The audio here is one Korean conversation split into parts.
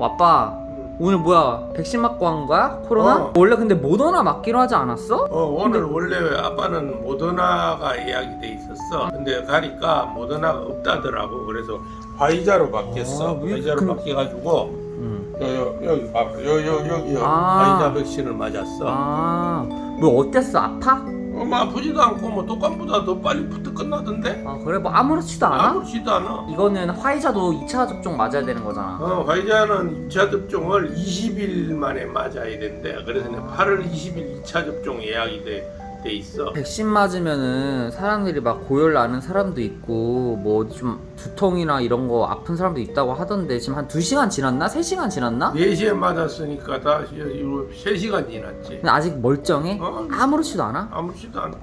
아빠 오늘 뭐야 백신 맞고 한 거야? 코로나? 어. 원래 근데 모더나 맞기로 하지 않았어? 어, 오늘 원래 아빠는 모더나가 예약이 돼 있었어. 근데 가니까 모더나가 없다더라고. 그래서 화이자로 바뀌었어. 아, 왜 화이자로 그- 바뀌어가지고. 여, 여, 여기 봐. 여, 여, 여기 아. 화이자 백신을 맞았어. 아뭐 어땠어? 아파? 어, 뭐 아프지도 않고 뭐 독감보다 더 빨리 부터 끝나던데? 아 그래 뭐 아무렇지도 않아? 아무렇지도 않아. 이거는 화이자도 2차 접종 맞아야 되는 거잖아 어, 화이자는 2차 접종을 20일 만에 맞아야 된대. 그래서 내가 8월 20일 2차 접종 예약이 돼, 돼 있어. 백신 맞으면은 사람들이 막 고열 나는 사람도 있고 뭐 좀 두통이나 이런 거 아픈 사람도 있다고 하던데 지금 한 2시간 지났나? 3시간 지났나? 4시에 맞았으니까 다 3시간 지났지. 근데 아직 멀쩡해? 어? 아무렇지도 않아? 아무렇지도 않아.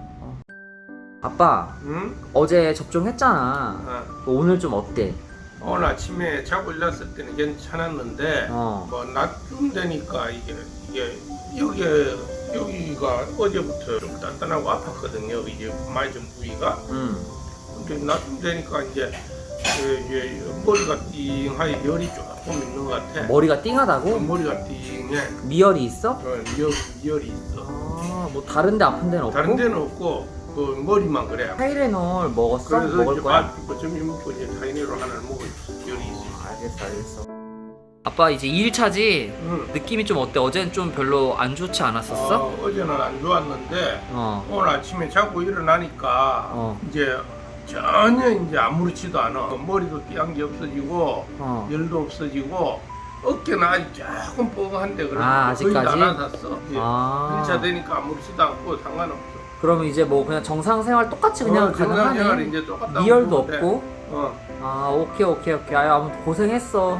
아빠 응? 어제 접종했잖아 어. 오늘 좀 어때? 오늘 아침에 자고 일어났을 때는 괜찮았는데 어. 뭐 낮쯤 되니까 이게 이게 여기 여기가 어제부터 좀 단단하고 아팠거든요. 이제 많이 좀 부위가. 응. 근데 낮쯤 되니까 이제 그 이제 머리가 띵하게 열이 조금 있는 것 같아. 머리가 띵하다고? 머리가 띵해. 미열이 있어? 어, 미열 미열이 있어. 아 뭐 다른 데 아픈 데는 없고? 다른 데는 없고 그 머리만 그래. 타이레놀 먹었어? 그래서 먹을 이제 거야? 밥, 뭐 점심 먹고 이제 타이네로 하나를 먹을 열이 있어. 알겠어 알겠어 아빠 이제 2일차지? 응. 느낌이 좀 어때? 어제는 좀 별로 안 좋지 않았었어? 어, 어제는 안 좋았는데 어. 오늘 아침에 자고 일어나니까 어. 이제 전혀 이제 아무렇지도 않아. 머리도 띠한 게 없어지고 어. 열도 없어지고 어깨는 아직 조금 뻐근한데 그래도 아, 거의 다 아직까지? 나섰어. 예. 아. 1차 되니까 아무렇지도 않고 상관없어. 그럼 이제 뭐 그냥 정상 생활 똑같이 그냥 어, 가능하네. 이제. 미열도 없고. 어. 아 오케이 오케이 오케이. 아유 아무튼 고생했어.